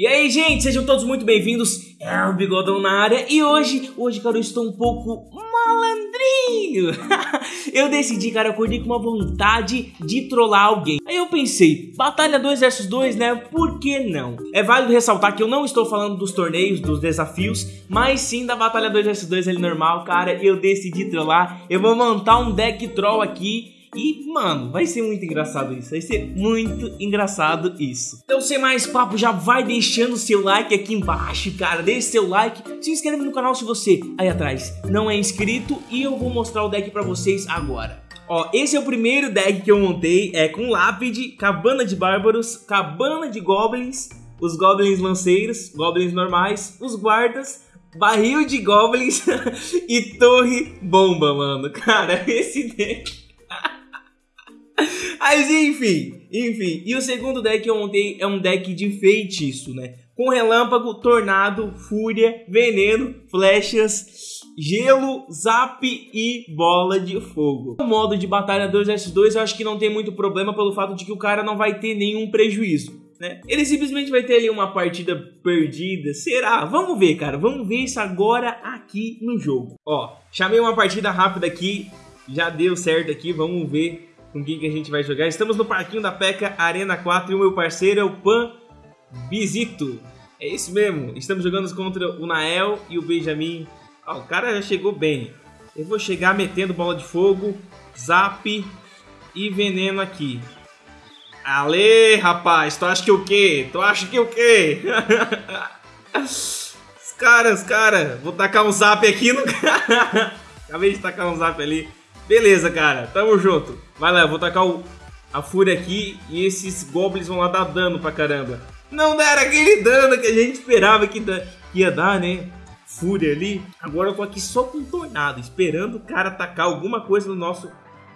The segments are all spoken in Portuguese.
E aí, gente, sejam todos muito bem-vindos. É o Bigodão na área e hoje, hoje, cara, eu estou um pouco malandrinho. eu decidi, cara, eu acordei com uma vontade de trollar alguém. Aí eu pensei, batalha 2 versus 2, né? Por que não? É válido ressaltar que eu não estou falando dos torneios, dos desafios, mas sim da batalha 2 versus 2 ali normal, cara. Eu decidi trollar. Eu vou montar um deck troll aqui e, mano, vai ser muito engraçado isso. Vai ser muito engraçado isso. Então, sem mais papo, já vai deixando seu like aqui embaixo, cara. Deixe seu like. Se inscreve no canal se você, aí atrás, não é inscrito. E eu vou mostrar o deck pra vocês agora. Ó, esse é o primeiro deck que eu montei. É com Lápide, Cabana de Bárbaros, Cabana de Goblins, os Goblins Lanceiros, Goblins normais, os Guardas, Barril de Goblins e Torre Bomba, mano. Cara, esse deck... Mas enfim, enfim. E o segundo deck que eu montei é um deck de feitiço, né? Com relâmpago, tornado, fúria, veneno, flechas, gelo, zap e bola de fogo. O modo de batalha 2 vs 2 eu acho que não tem muito problema pelo fato de que o cara não vai ter nenhum prejuízo. Né? Ele simplesmente vai ter ali uma partida perdida. Será? Vamos ver, cara. Vamos ver isso agora aqui no jogo. Ó, chamei uma partida rápida aqui. Já deu certo aqui. Vamos ver com quem que a gente vai jogar. Estamos no parquinho da PECA Arena 4 e o meu parceiro é o Pan Bizito. É isso mesmo, estamos jogando contra o Nael e o Benjamin. Ah, o cara já chegou bem. Eu vou chegar metendo bola de fogo, zap e veneno aqui. Ale, rapaz, tu acha que o quê? Tu acha que o quê? os caras, os caras, vou tacar um zap aqui no cara. Acabei de tacar um zap ali. Beleza, cara, tamo junto. Vai lá, eu vou tacar o, a fúria aqui e esses goblins vão lá dar dano pra caramba. Não deram aquele dano que a gente esperava que, da, ia dar, né? Fúria ali. Agora eu tô aqui só com tornado, esperando o cara atacar alguma coisa no nosso...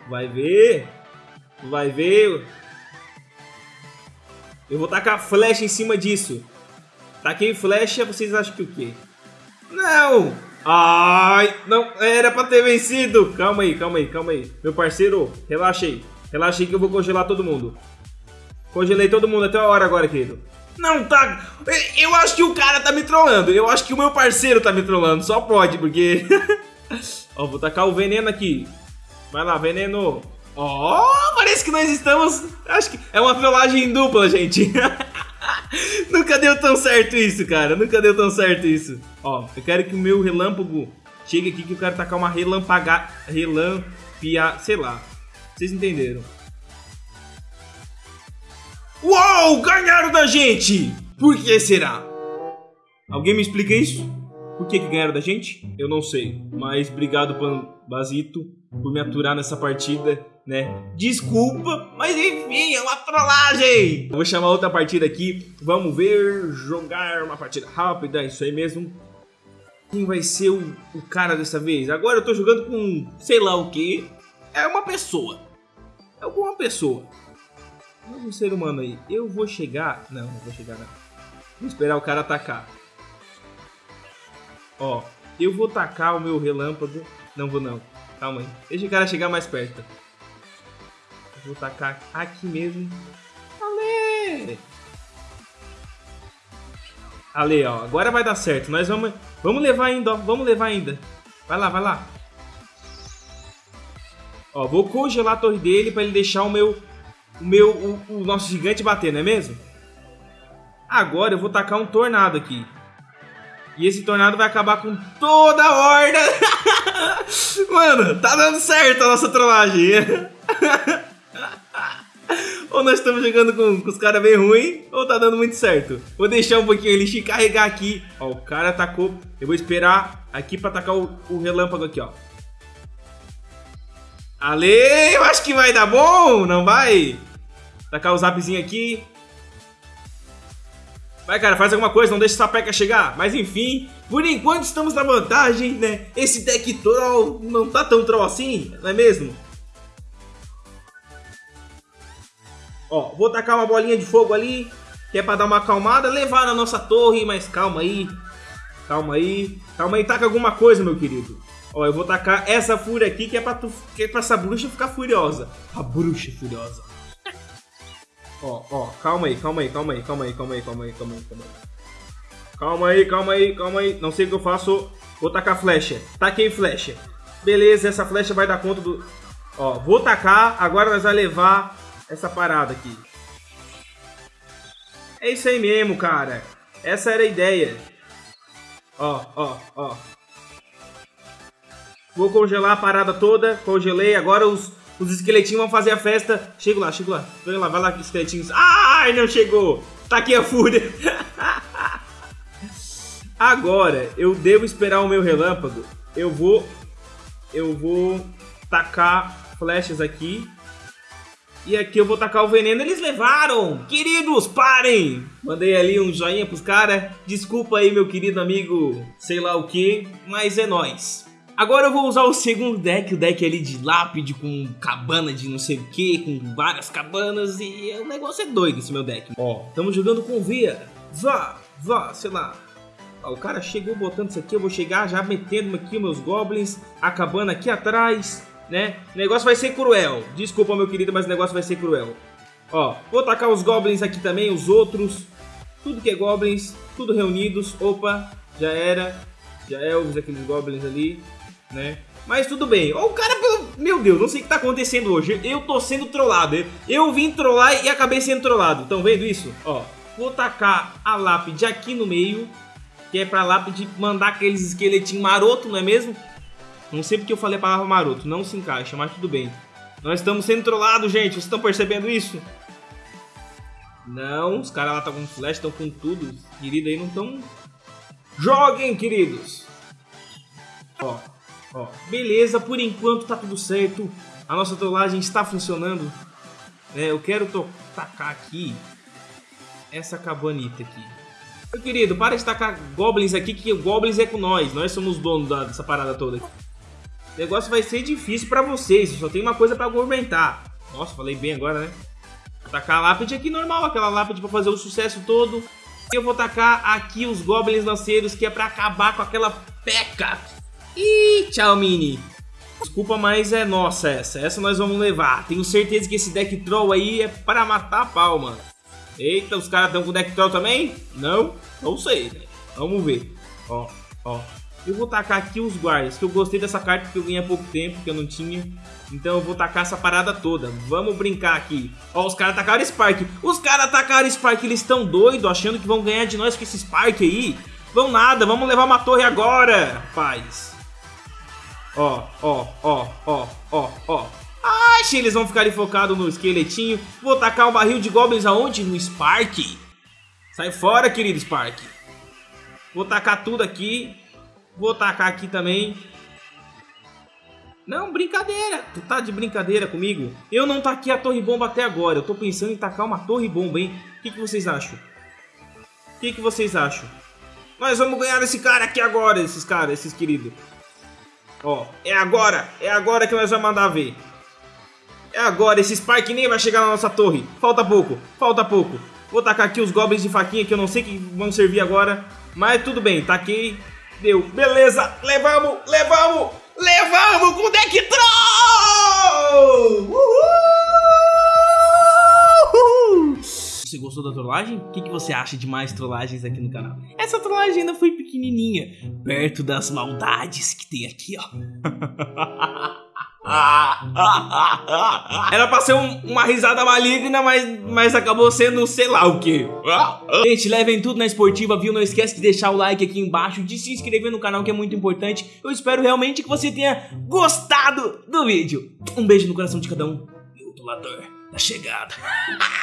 Vai ver. Vai ver. Eu vou tacar flecha em cima disso. Taquei flecha, vocês acham que o quê? Não! Ai, não era pra ter vencido. Calma aí, calma aí, calma aí. Meu parceiro, relaxa aí. Relaxa aí que eu vou congelar todo mundo. Congelei todo mundo até a hora agora, querido. Não tá... Eu acho que o cara tá me trollando. Eu acho que o meu parceiro tá me trollando. Só pode, porque... Ó, vou tacar o veneno aqui. Vai lá, veneno. Ó, oh, parece que nós estamos... Acho que é uma trollagem dupla, gente. Nunca deu tão certo isso, cara. Nunca deu tão certo isso. Ó, eu quero que o meu relâmpago chegue aqui que eu quero tacar uma relampaga... Relampia... Sei lá. Vocês entenderam. Uou! Ganharam da gente! Por que será? Alguém me explica isso? Por que, que ganharam da gente? Eu não sei. Mas obrigado, Basito, por me aturar nessa partida né? Desculpa, mas enfim, é uma trollagem! vou chamar outra partida aqui, vamos ver, jogar uma partida rápida, isso aí mesmo. Quem vai ser o, o cara dessa vez? Agora eu tô jogando com sei lá o que. É uma pessoa. É alguma pessoa. Não é ser humano aí. Eu vou chegar... Não, não vou chegar não. Vou esperar o cara atacar. Ó, eu vou tacar o meu relâmpago. Não vou não. Calma aí. Deixa o cara chegar mais perto. Vou tacar aqui mesmo. Ale! Ale, ó. Agora vai dar certo. Nós vamos, vamos levar ainda, ó. Vamos levar ainda. Vai lá, vai lá. Ó, vou congelar a torre dele para ele deixar o meu, o meu, o, o nosso gigante bater, não é mesmo? Agora eu vou tacar um tornado aqui. E esse tornado vai acabar com toda a horda. Mano, tá dando certo a nossa trollagem. ou nós estamos jogando com, com os caras bem ruins, ou tá dando muito certo. Vou deixar um pouquinho ele carregar aqui. Ó, o cara atacou. Eu vou esperar aqui pra atacar o, o relâmpago aqui, ó. Ale, eu acho que vai dar bom, não vai? Tacar o zapzinho aqui. Vai, cara, faz alguma coisa, não deixa essa peca chegar. Mas enfim, por enquanto estamos na vantagem, né? Esse deck troll não tá tão troll assim, não é mesmo? Ó, vou tacar uma bolinha de fogo ali, que é pra dar uma acalmada, levar na nossa torre, mas calma aí. Calma aí. Calma aí, taca alguma coisa, meu querido. Ó, eu vou tacar essa fúria aqui, que é pra, tu, que é pra essa bruxa ficar furiosa. A bruxa furiosa. Ó, ó, calma aí, calma aí, calma aí, calma aí, calma aí, calma aí, calma aí, calma aí. Calma aí, calma aí, calma aí. Não sei o que eu faço. Vou tacar flecha. Taquei flecha. Beleza, essa flecha vai dar conta do... Ó, vou tacar. Agora nós vamos levar essa parada aqui. É isso aí mesmo, cara. Essa era a ideia. Ó, ó, ó. Vou congelar a parada toda. Congelei. Agora os, os esqueletinhos vão fazer a festa. Chego lá, chego lá. Vai lá, vai lá, esqueletinhos. Ai, não chegou. Tá aqui a fúria. Agora, eu devo esperar o meu relâmpago. Eu vou... Eu vou tacar flechas aqui. E aqui eu vou tacar o veneno. Eles levaram! Queridos, parem! Mandei ali um joinha pros caras. Desculpa aí, meu querido amigo, sei lá o que, mas é nóis. Agora eu vou usar o segundo deck, o deck ali de lápide com cabana de não sei o que, com várias cabanas e o negócio é doido esse meu deck. Ó, estamos jogando com Via. Vá, vá, sei lá, o cara chegou botando isso aqui, eu vou chegar já metendo aqui meus goblins, acabando aqui atrás, né? O negócio vai ser cruel. Desculpa, meu querido, mas o negócio vai ser cruel. Ó, vou tacar os goblins aqui também, os outros. Tudo que é goblins, tudo reunidos. Opa, já era. Já é aqueles goblins ali, né? Mas tudo bem. O cara, meu Deus, não sei o que tá acontecendo hoje. Eu tô sendo trollado. Eu vim trollar e acabei sendo trollado. Estão vendo isso? Ó, vou tacar a lápide aqui no meio que é pra lápide mandar aqueles esqueletinhos maroto, não é mesmo? Não sei porque eu falei a palavra maroto, não se encaixa, mas tudo bem. Nós estamos sendo trollados, gente, vocês estão percebendo isso? Não, os caras lá estão com flash, estão com tudo. Querido aí não estão... Joguem, queridos! Ó, ó, beleza, por enquanto tá tudo certo. A nossa trollagem está funcionando. É, eu quero tacar aqui essa cabanita aqui. Meu querido, para de tacar goblins aqui, que goblins é com nós. Nós somos donos dessa parada toda aqui. O negócio vai ser difícil pra vocês. Só tem uma coisa pra argumentar. Nossa, falei bem agora, né? Vou tacar a lápide aqui normal, aquela lápide pra fazer o sucesso todo. Eu vou tacar aqui os goblins lanceiros, que é pra acabar com aquela peca. Ih, tchau, Mini. Desculpa, mas é nossa essa. Essa nós vamos levar. Tenho certeza que esse deck troll aí é para matar a pau, mano. Eita, os caras estão com deck troll também? Não? Não sei, né? Vamos ver. Ó, ó. Eu vou tacar aqui os guardas, que eu gostei dessa carta porque eu ganhei há pouco tempo, que eu não tinha. Então eu vou tacar essa parada toda. Vamos brincar aqui. Ó, os caras tacaram Spark. Os caras tacaram Spark, eles estão doidos, achando que vão ganhar de nós com esse Spark aí. Vão nada, vamos levar uma torre agora, rapaz. Ó, ó, ó, ó, ó, ó. Ache, eles vão ficar focados no esqueletinho. Vou tacar um barril de goblins aonde? No Spark. Sai fora, querido Spark. Vou tacar tudo aqui. Vou tacar aqui também. Não, brincadeira. Tu tá de brincadeira comigo? Eu não taquei a torre bomba até agora. Eu tô pensando em tacar uma torre bomba, hein? O que, que vocês acham? O que, que vocês acham? Nós vamos ganhar esse cara aqui agora, esses caras, esses queridos. Ó, é agora. É agora que nós vamos mandar ver. É agora, esse Spike nem vai chegar na nossa torre. Falta pouco, falta pouco. Vou tacar aqui os goblins de faquinha que eu não sei que vão servir agora. Mas tudo bem, taquei. Deu. Beleza, levamos, levamos, levamos com o deck da trollagem? O que, que você acha de mais trollagens aqui no canal? Essa trollagem ainda foi pequenininha, perto das maldades que tem aqui, ó. Era pra ser um, uma risada maligna, mas, mas acabou sendo sei lá o que. Gente, levem tudo na esportiva, viu? Não esquece de deixar o like aqui embaixo, de se inscrever no canal que é muito importante. Eu espero realmente que você tenha gostado do vídeo. Um beijo no coração de cada um e o dolador da chegada.